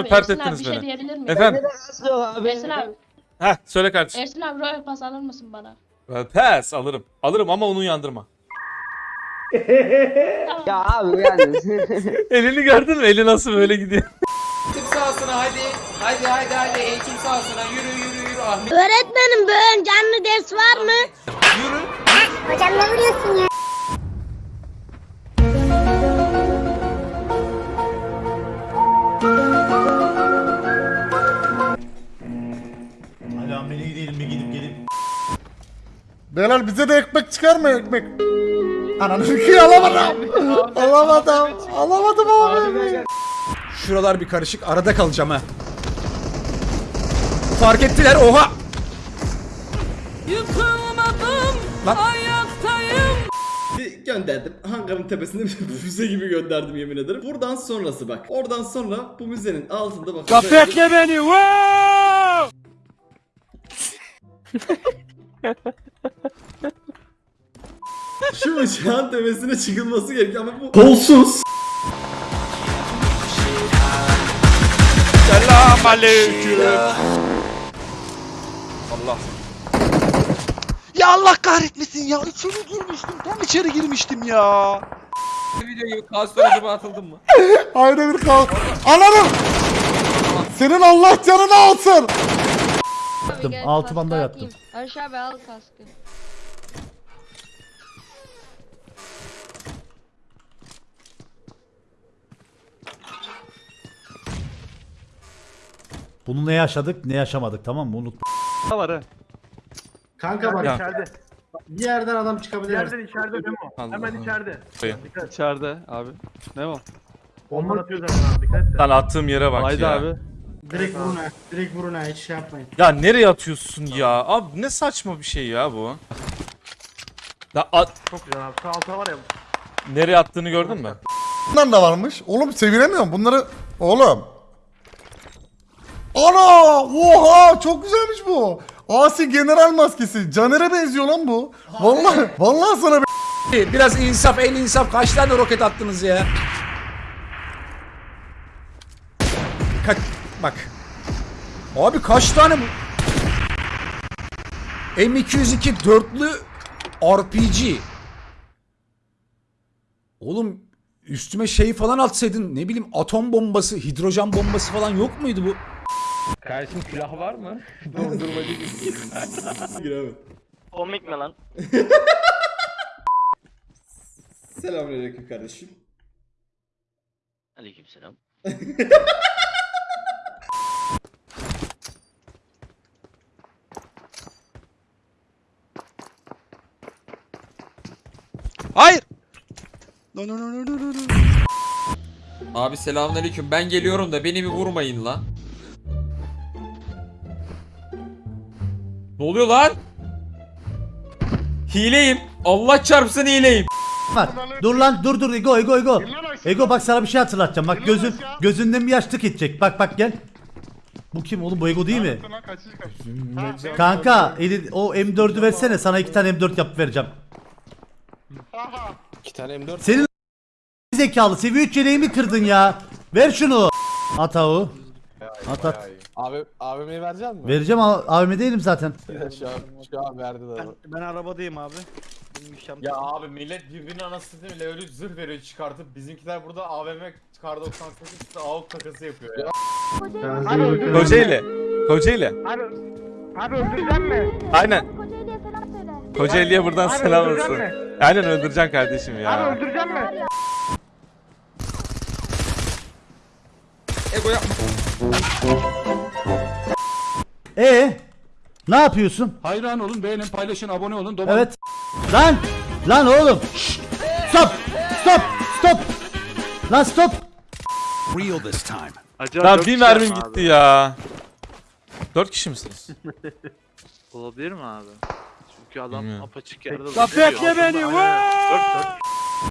Abi, pert Ersin abi ettiniz bir şey beni. diyebilir miyim? Efendim. Ersin abi, Heh söyle kardeşim. Ersin abi Royal Pass alır mısın bana? Well, Pass alırım. Alırım ama onu yandırma. Tamam. Ya abi yani. Elini gördün mü? Eli nasıl böyle gidiyor. Eğitim sahasına hadi. Hadi hadi hadi eğitim sahasına yürü yürü yürü Ahmet. Öğretmenim bugün canlı ders var mı? Yürü. Hocam ne vuruyorsun ya? Beyler bize de ekmek çıkar mı ekmek? Ananı ki alamadım. alamadım. Alamadım abi. Şuralar bir karışık arada kalacağım ha. Fark ettiler oha. Lan Bir gönderdim. Hangarın tepesinde bir füze gibi gönderdim yemin ederim. Buradan sonrası bak. Oradan sonra bu müzenin altında bak. bekle beni. Wow! Şu uçağın tepesine çıkılması gerekiyor ama bu kolsuz. Selam aleyküm. Allah. Ya Allah kahretmesin ya. İçeri girmiştim. Tam içeri girmiştim ya. Videoyu kaos sonucuma atıldın mı? Ayrı bir kal. Ananı. Senin Allah canını alsın. Yattım, altı banda yattım. Aşağı abi al kaskı. Bunu ne yaşadık ne yaşamadık tamam mı? Unut. var ha. Kanka bak Ya. içeride. Bir yerden adam çıkabilir. içeride Memo. Hemen içeride. İçeride abi. Ne o? Bomba atıyor zaten abi dikkat et. Lan attığım yere bak Haydi ya. abi. Direkt vurun ha. Direkt vurun ha. Hiç şey yapmayın. Ya nereye atıyorsun ya? Abi ne saçma bir şey ya bu. Ya at, Çok güzel abi. Sağ altta var ya. nereye attığını gördün mü? Bunlar da varmış. Oğlum sevinemiyorum bunları. Oğlum. Ana! Oha! Çok güzelmiş bu. Asi general maskesi. Caner'e benziyor lan bu. Vallahi vallahi sana Biraz insaf el insaf kaç tane roket attınız ya? Kaç bak. Abi kaç tane bu? M202 dörtlü RPG. Oğlum üstüme şey falan atsaydın ne bileyim atom bombası, hidrojen bombası falan yok muydu bu? Kardeşim silah var mı? Giremedim. Komik mi lan? Selamünaleyküm kardeşim. Aleykümselam. No no no no no no. Abi selamünaleyküm. Ben geliyorum da beni bir vurmayın lan. Ne oluyor lan? Hileyim. Allah çarpsın hileyim. Bak dur lan dur dur Ego Ego Ego. Ego bak sana bir şey hatırlatacağım. Bak gözün gözünden bir yaşlık gidecek. Bak bak gel. Bu kim oğlum bu Ego değil mi? Kanka eli, o M4'ü versene sana iki tane M4 yapıp vereceğim. İki tane M4. Senin zekalı seviye 3 yeleğimi kırdın ya. Ver şunu. At avu. At at. Abi AVM'yi verecek misin? Vereceğim A- AVM değilim zaten. şu an, şu an verdi de. Ben arabadayım abi. Ya abi millet birbirinin anasını bile öyle zırh veriyor çıkartıp bizimkiler burada AVM kar 98 AUK takası yapıyor ya. Kocaeli. Kocaeli. Abi, abi öldüreceğim mi? Aynen. Kocaeli'ye selam söyle. Kocaeli'ye buradan selam olsun. Aynen öldüreceksin kardeşim ya. öldüreceğim mi? Ego yapma. Ee, ne yapıyorsun? Hayran olun, beğenin, paylaşın, abone olun. Evet. Lan! Lan oğlum! Şşt! Stop! Stop! Stop! Lan stop! Real this time. Lan bir mermim gitti ya. Dört kişi misiniz? Olabilir mi abi? Çünkü adam Bilmiyorum. apaçık yerde bekle beni.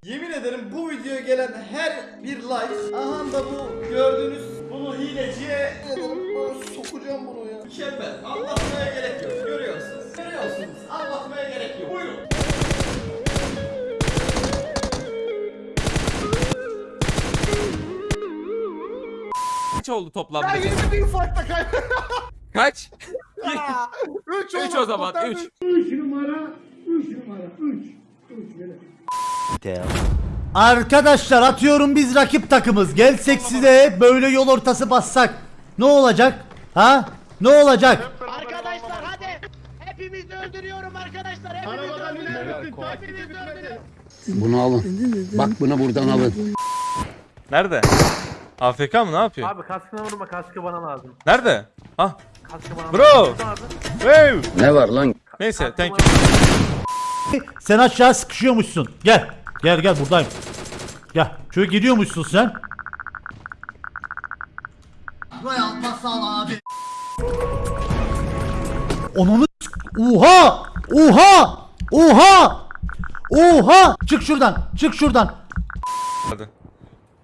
Yemin ederim bu videoya gelen her bir like aha da bu gördüğünüz bunu hileciye sokacağım bunu ya. Mükemmel. Anlatmaya gerek yok. Görüyorsunuz. Görüyorsunuz. Anlatmaya gerek yok. Buyurun. kaç oldu toplamda? Ben yine bir ufakta kaybettim. Kaç? 3 3 o zaman 3. Arkadaşlar atıyorum biz rakip takımız. Gelsek size böyle yol ortası bassak. Ne olacak? Ha? Ne olacak? Arkadaşlar hadi. Hepimizi öldürüyorum arkadaşlar. Hepimizi öldürüyorum. Hepimizi öldürüyorum. Bunu alın. Bak bunu buradan alın. Nerede? AFK mı ne yapıyor? Abi kaskına vurma kaskı bana lazım. Nerede? Ha? Bro! Abi. Hey! Ne var lan? Neyse thank you. Sen aşağı sıkışıyormuşsun. Gel. Gel gel buradayım. Gel. Şöyle gidiyormuşsun sen. Onunu s- Oha! Oha! Oha! Oha! Çık şuradan. Çık şuradan. Hadi.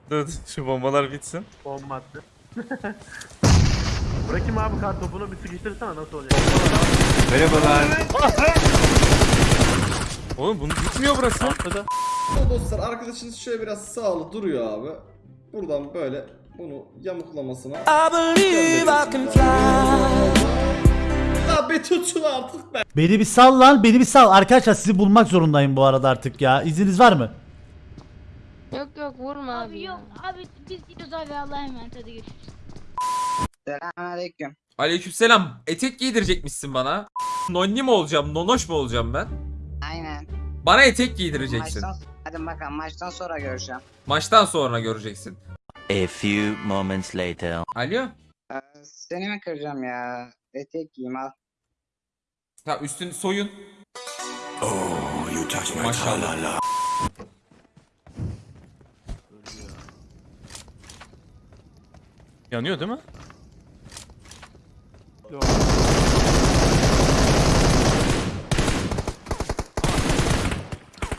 Dur, şu bombalar bitsin. Bomba attı. Bırakayım abi kart topunu bir sıkıştırsana nasıl olacak? Oğlum bunu bitmiyor burası. Dostlar arkadaşınız şöyle biraz sağlı duruyor abi. Buradan böyle bunu yamuklamasına. Ya be tutun artık be. Beni bir sal lan. Beni bir sal. Arkadaşlar sizi bulmak zorundayım bu arada artık ya. İzniniz var mı? Yok yok vurma abi. Abi yok abi biz gidiyoruz abi Allah'a emanet hadi görüşürüz. Selamünaleyküm. Aleykümselam. Etek giydirecekmişsin bana. Nonni mi olacağım? Nonoş mu olacağım ben? Aynen. Bana etek giydireceksin. hadi bakalım maçtan sonra görüşeceğim. Maçtan sonra göreceksin. A few moments later. Alo? seni mi kıracağım ya? Etek giyeyim al. Ha üstün soyun. Maşallah. Yanıyor değil mi?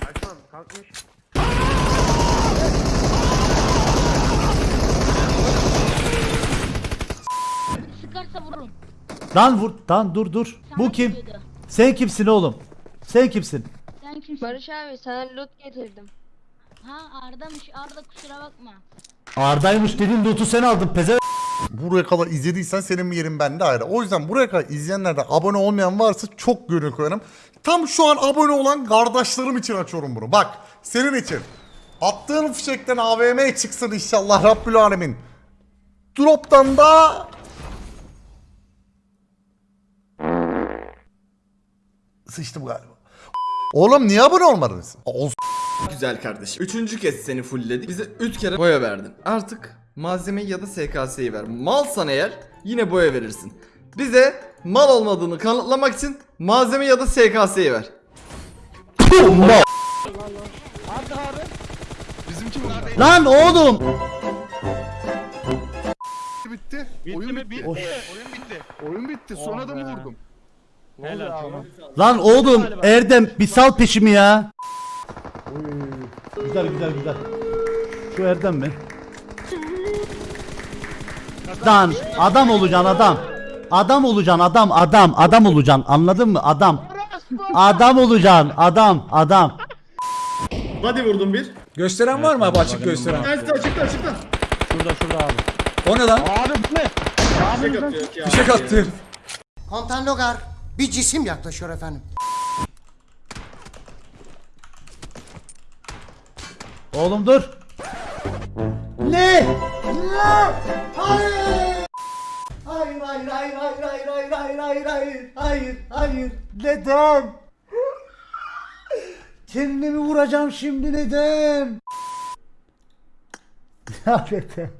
Açmam kalkmış. Sıkarsa vururum. Lan vur. Lan dur dur. Bu Sana kim? geliyordu. Sen kimsin oğlum? Sen kimsin? Sen kimsin? Barış abi sana loot getirdim. Ha Arda'mış Arda kusura bakma. Arda'ymış dedin loot'u sen aldın peze. Buraya kadar izlediysen senin yerin bende ayrı. O yüzden buraya kadar izleyenlerden abone olmayan varsa çok gönül koyarım. Tam şu an abone olan kardeşlerim için açıyorum bunu. Bak senin için. Attığın fişekten AVM çıksın inşallah Rabbül Alemin. Drop'tan da Sıçtım galiba. Oğlum niye abone olmadınız? Ol Güzel kardeşim. Üçüncü kez seni fullledik. Bize üç kere boya verdin. Artık malzemeyi ya da SKS'yi ver. Malsan eğer yine boya verirsin. Bize mal olmadığını kanıtlamak için malzeme ya da SKS'yi ver. Lan oğlum. bitti. Oyun bitti. Oyun bitti. Oyun bitti. Son adamı vurdum. Lan oğlum Erdem bir sal peşimi ya. Güzel güzel güzel. Şu Erdem mi? Lan adam olacaksın adam. Adam olacaksın adam adam adam olacaksın anladın mı adam. Adam olacaksın adam adam. Hadi vurdum bir. Gösteren var mı abi açık gösteren? Açıkta açıkta açıkta. O ne lan? Fişek atıyor ya. Fişek attı. Komutan Logar bir cisim yaklaşıyor efendim. Oğlum dur. Ne? Hayır. Hayır hayır hayır hayır hayır hayır hayır hayır hayır hayır hayır neden? Kendimi vuracağım şimdi neden? Neden?